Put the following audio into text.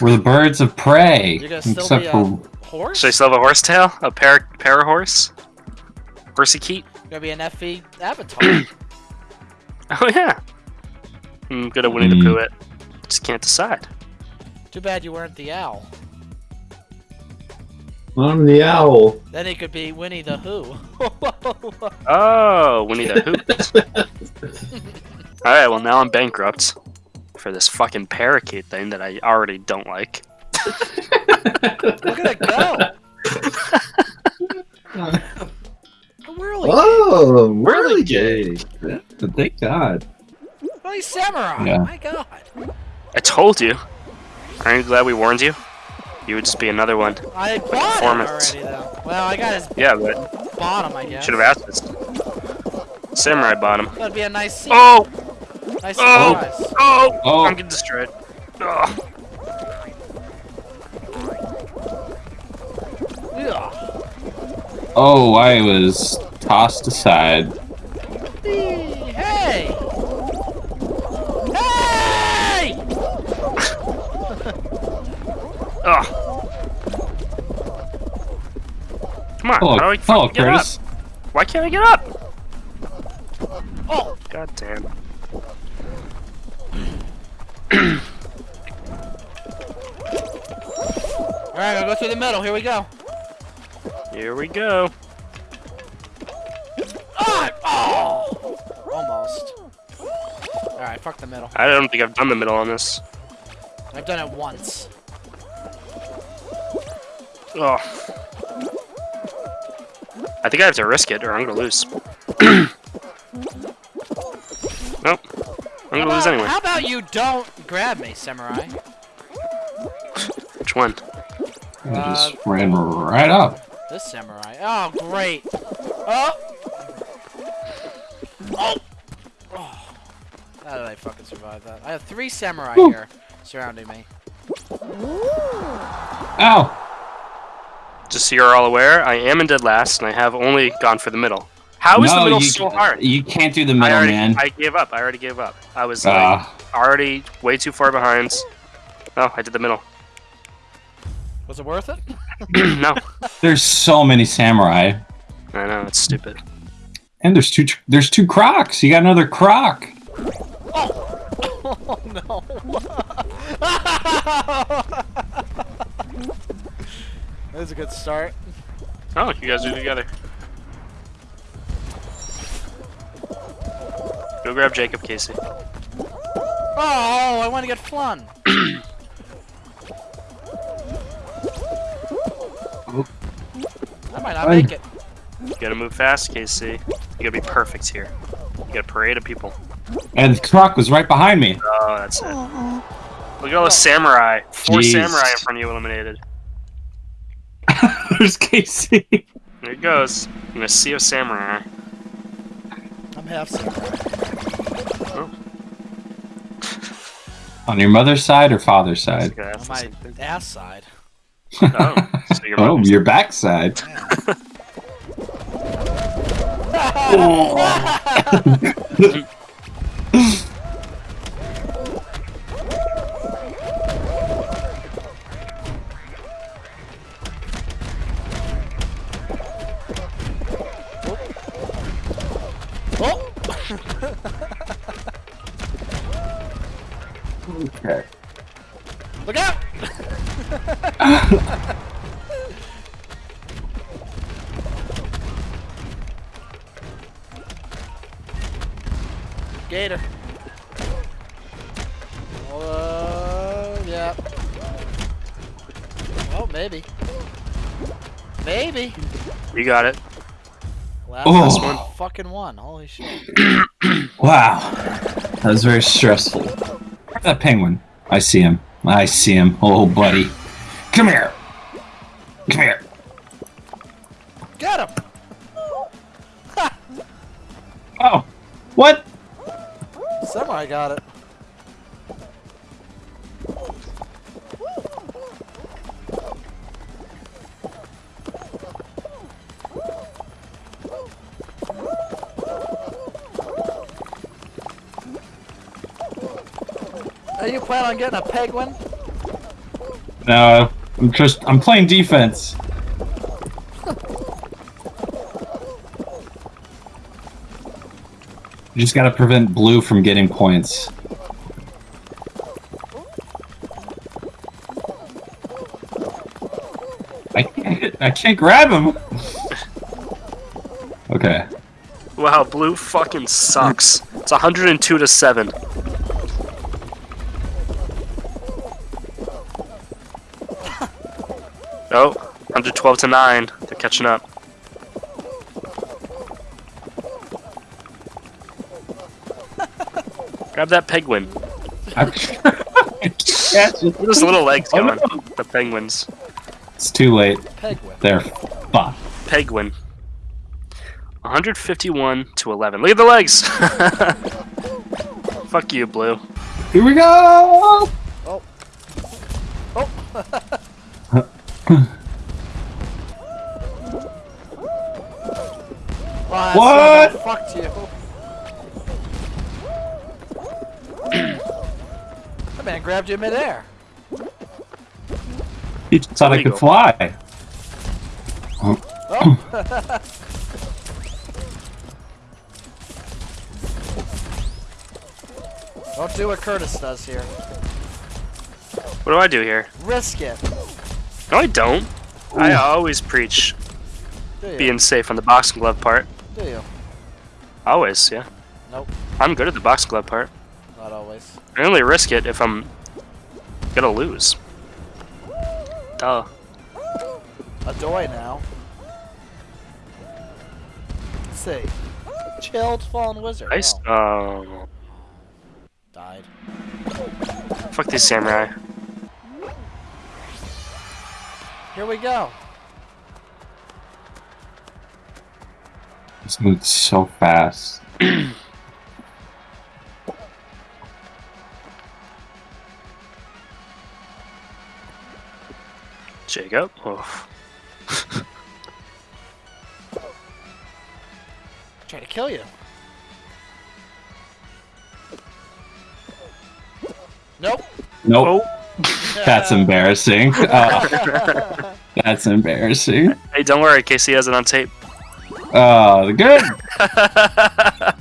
We're the birds of prey. You're gonna still Except be a for horse? Should I still have a horsetail? A para parahorse? Horsey You're gonna be an FE avatar. Oh yeah. I'm good at Winnie the Hmm. Pooh it. Just can't decide. Too bad you weren't the owl. I'm the owl. Then he could be Winnie the Who. Oh, Winnie the Who. Alright, well now I'm bankrupt for this fucking parakeet thing that I already don't like. Look at it go! A whirly. Oh, Really really gay. Thank God. Holy samurai! Yeah. My God. I told you. Aren't you glad we warned you? You would just be another one. I bought Performance. it already though. Well, I got his Yeah, but bottom, I guess. should have asked us. Samurai bottom. That'd be a nice seat. Oh! Nice Oh! surprise. Oh! Oh. I'm getting destroyed. Oh. Ugh. oh, I was tossed aside. Hey! Hey! Hey! Oh. Come on, Hello, how do I hello, fucking get up? Curtis. Why can't I get up? Oh! God damn. Alright, I'll go through the middle. Here we go. Here we go. Ah! Oh! Almost. Alright, fuck the middle. I don't think I've done the middle on this. I've done it once. Oh. I think I have to risk it or I'm gonna lose. nope. I'm gonna lose anyway. how about you don't grab me, samurai? Which one? I just uh, ran right up. This samurai. Oh, great. Oh! Oh! oh. How did I fucking survive that? I have three samurai Whew. here surrounding me. Ow! Just so you're all aware, I am in dead last and I have only gone for the middle. How is the middle you, so hard? You can't do the I middle, already, man. I gave up. I already gave up. I was like, Ah, already way too far behind. Oh, I did the middle. Was it worth it? no, there's so many samurai, I know it's stupid. and there's two. There's two crocs. You got another croc. Oh no. that was a good start. Oh, you guys are together. Grab Jacob, Casey. Oh, I want to get flun. I might not Fine. make it. You gotta move fast, Casey. You gotta be perfect here. You got a parade of people. And the croc was right behind me. Oh, that's it. Look at all the oh. samurai. Four Jeez. samurai in front of you eliminated. There's Casey. There it goes. I'm gonna see a samurai. I'm half samurai. On your mother's side or father's side? Okay, On my ass side. Oh, so your oh, mother's- your backside. Oh! Okay. Look out! Gator. Uh, yeah. Oh, maybe. Maybe. You got it. Last Oh. one fucking one. Holy shit. Wow. That was very stressful. That penguin? I see him. I see him. Oh, buddy. Come here. Come here. Get him! Oh. What? Samurai got it. Are you planning on getting a penguin? No, I'm just I'm playing defense. You just gotta prevent blue from getting points. I can't, I can't grab him. Okay. Wow, blue fucking sucks. It's 102 to 7. Oh, 112 to 9. They're catching up. Grab that penguin. I can't. Look at those little legs Oh, going. no. The penguins. It's too late. Penguin. There. Fuck. Penguin. 151 to 11. Look at the legs! Fuck you, Blue. Here we go. Oh. oh. Well, What? that's Fucked you. that man grabbed you midair. He just thought I could fly. Oh. Don't do what Curtis does here. What do I do here? Risk it. No, I don't. I always preach being safe on the boxing glove part. Do you? Always, yeah. Nope. I'm good at the boxing glove part. Not always. I only risk it if I'm gonna lose. Duh. A doy now. Let's see. Chilled fallen wizard. Nice. Oh, Oh, died. fuck these samurai. Here we go. This moves so fast. Jacob. Oh. Trying to kill you. Nope. Nope. Oh. That's embarrassing. Oh, that's embarrassing. Hey, don't worry, Casey has it on tape. Oh, good.